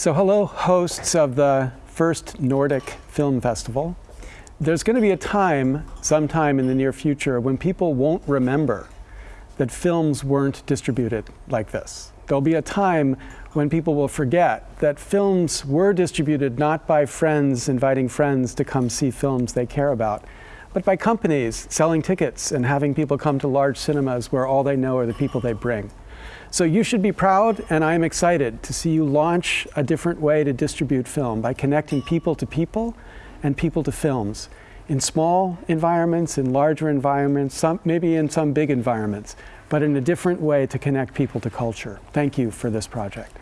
So hello, hosts of the first Nordic Film Festival. There's going to be a time, sometime in the near future, when people won't remember that films weren't distributed like this. There'll be a time when people will forget that films were distributed not by friends inviting friends to come see films they care about, but by companies selling tickets and having people come to large cinemas where all they know are the people they bring. So you should be proud, and I'm excited to see you launch a different way to distribute film by connecting people to people and people to films in small environments, in larger environments, some, maybe in some big environments, but in a different way to connect people to culture. Thank you for this project.